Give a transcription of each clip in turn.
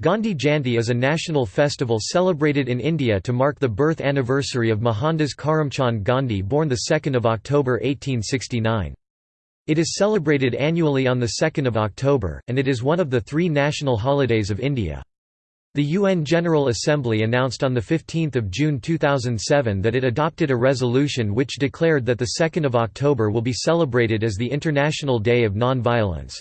Gandhi Jayanti is a national festival celebrated in India to mark the birth anniversary of Mohandas Karamchand Gandhi born 2 October 1869. It is celebrated annually on 2 October, and it is one of the three national holidays of India. The UN General Assembly announced on 15 June 2007 that it adopted a resolution which declared that 2 October will be celebrated as the International Day of Non-Violence.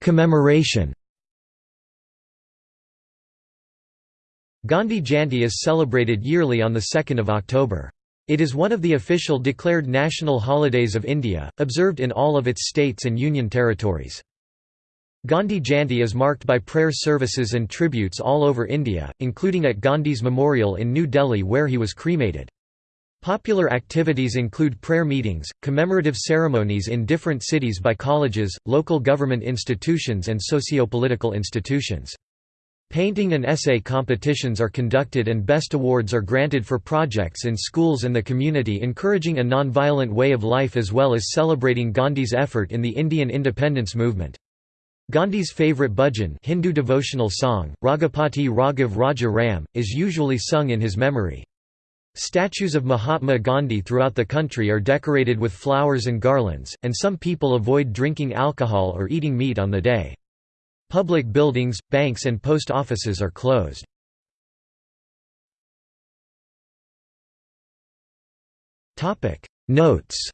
Commemoration Gandhi Jayanti is celebrated yearly on 2 October. It is one of the official declared national holidays of India, observed in all of its states and union territories. Gandhi Jayanti is marked by prayer services and tributes all over India, including at Gandhi's memorial in New Delhi where he was cremated. Popular activities include prayer meetings, commemorative ceremonies in different cities by colleges, local government institutions and socio-political institutions. Painting and essay competitions are conducted and best awards are granted for projects in schools and the community encouraging a non-violent way of life as well as celebrating Gandhi's effort in the Indian independence movement. Gandhi's favourite bhajan Hindu devotional song, Raghupati Raghav Raja Ram, is usually sung in his memory. Statues of Mahatma Gandhi throughout the country are decorated with flowers and garlands, and some people avoid drinking alcohol or eating meat on the day. Public buildings, banks and post offices are closed. Notes